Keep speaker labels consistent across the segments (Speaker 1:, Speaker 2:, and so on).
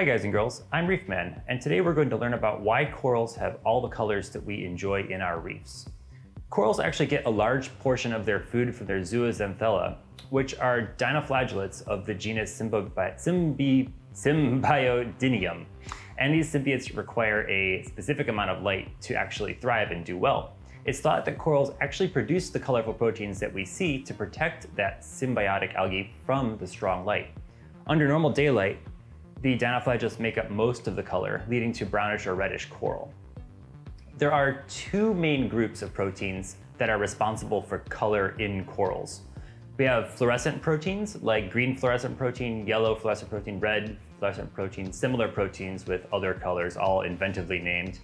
Speaker 1: Hi guys and girls, I'm Reefman, and today we're going to learn about why corals have all the colors that we enjoy in our reefs. Corals actually get a large portion of their food from their zooxanthellae, which are dinoflagellates of the genus Symbi Symbiodinium. And these symbiotes require a specific amount of light to actually thrive and do well. It's thought that corals actually produce the colorful proteins that we see to protect that symbiotic algae from the strong light. Under normal daylight, the dinoflagellates make up most of the color, leading to brownish or reddish coral. There are two main groups of proteins that are responsible for color in corals. We have fluorescent proteins like green fluorescent protein, yellow fluorescent protein, red fluorescent protein, similar proteins with other colors, all inventively named.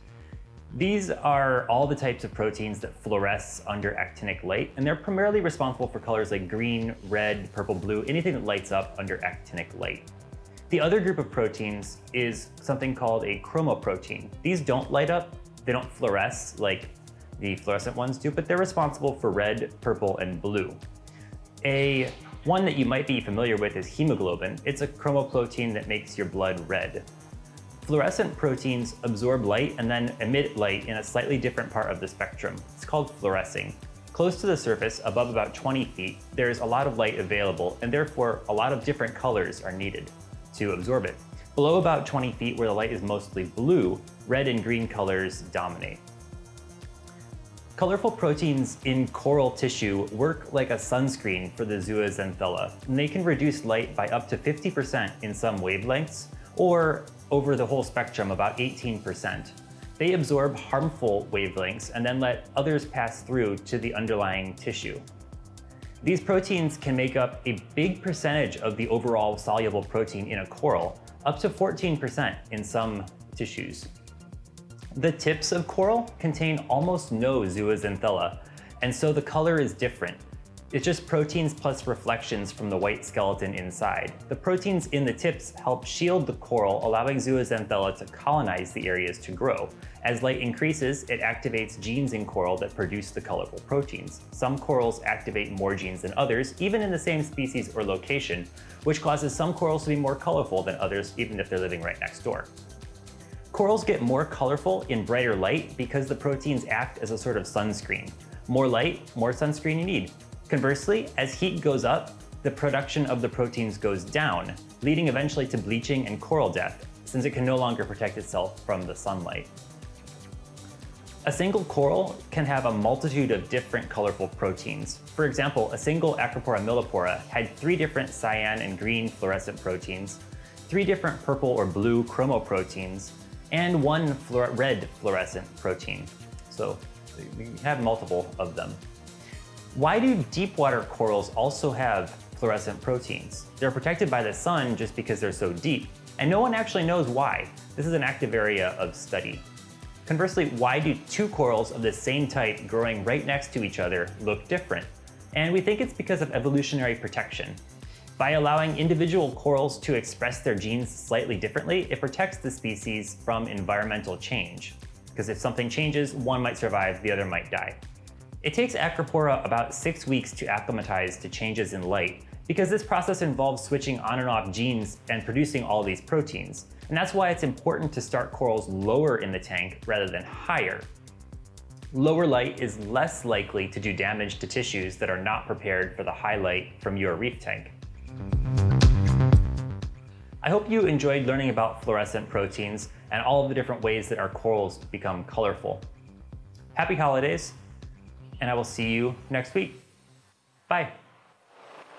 Speaker 1: These are all the types of proteins that fluoresce under actinic light, and they're primarily responsible for colors like green, red, purple, blue, anything that lights up under actinic light. The other group of proteins is something called a chromoprotein. These don't light up, they don't fluoresce like the fluorescent ones do, but they're responsible for red, purple, and blue. A one that you might be familiar with is hemoglobin. It's a chromoprotein that makes your blood red. Fluorescent proteins absorb light and then emit light in a slightly different part of the spectrum. It's called fluorescing. Close to the surface, above about 20 feet, there's a lot of light available, and therefore a lot of different colors are needed to absorb it. Below about 20 feet, where the light is mostly blue, red and green colors dominate. Colorful proteins in coral tissue work like a sunscreen for the zooxanthella, and they can reduce light by up to 50% in some wavelengths, or over the whole spectrum, about 18%. They absorb harmful wavelengths and then let others pass through to the underlying tissue. These proteins can make up a big percentage of the overall soluble protein in a coral, up to 14% in some tissues. The tips of coral contain almost no zooxanthella, and so the color is different, it's just proteins plus reflections from the white skeleton inside. The proteins in the tips help shield the coral, allowing zooxanthellae to colonize the areas to grow. As light increases, it activates genes in coral that produce the colorful proteins. Some corals activate more genes than others, even in the same species or location, which causes some corals to be more colorful than others, even if they're living right next door. Corals get more colorful in brighter light because the proteins act as a sort of sunscreen. More light, more sunscreen you need. Conversely, as heat goes up, the production of the proteins goes down, leading eventually to bleaching and coral death, since it can no longer protect itself from the sunlight. A single coral can have a multitude of different colorful proteins. For example, a single Acropora millipora had three different cyan and green fluorescent proteins, three different purple or blue chromoproteins, and one fluor red fluorescent protein. So we have multiple of them. Why do deep water corals also have fluorescent proteins? They're protected by the sun just because they're so deep, and no one actually knows why. This is an active area of study. Conversely, why do two corals of the same type growing right next to each other look different? And we think it's because of evolutionary protection. By allowing individual corals to express their genes slightly differently, it protects the species from environmental change. Because if something changes, one might survive, the other might die. It takes Acropora about six weeks to acclimatize to changes in light, because this process involves switching on and off genes and producing all these proteins. And that's why it's important to start corals lower in the tank rather than higher. Lower light is less likely to do damage to tissues that are not prepared for the high light from your reef tank. I hope you enjoyed learning about fluorescent proteins and all of the different ways that our corals become colorful. Happy holidays! And I will see you next week. Bye.